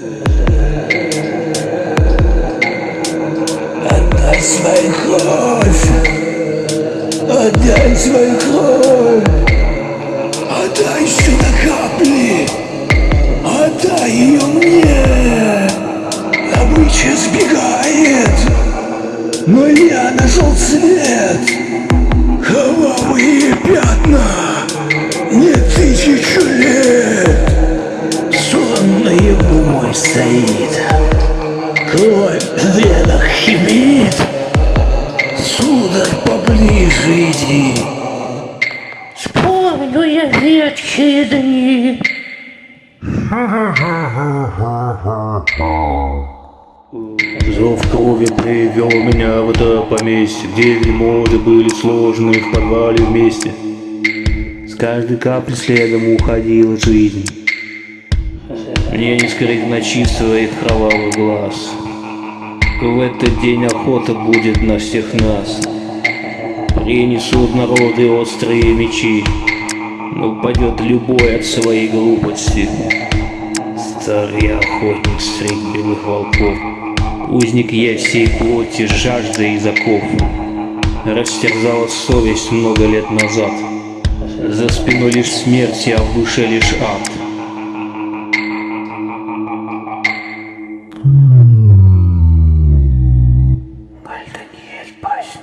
Отдай свою кровь! Отдай свою кровь! Отдай сюда капли! Отдай ее мне! Добыча сбегает! Но я нашел цвет! Кровавые пятна! Стоит! Кровь в венах химит! Сударь, поближе иди! Помню я ветхие дни. Зов крови привел меня в это поместье, где вельможи были сложены в подвале вместе. С каждой капли следом уходила жизнь. Мне не скрыть ночи своих кровавых глаз. В этот день охота будет на всех нас. Принесут народы острые мечи, но упадет любой от своей глупости. Старый охотник средь белых волков, Узник я всей плоти, жажда и заков. Растерзала совесть много лет назад. За спиной лишь смерть, а в душе лишь ад. paz.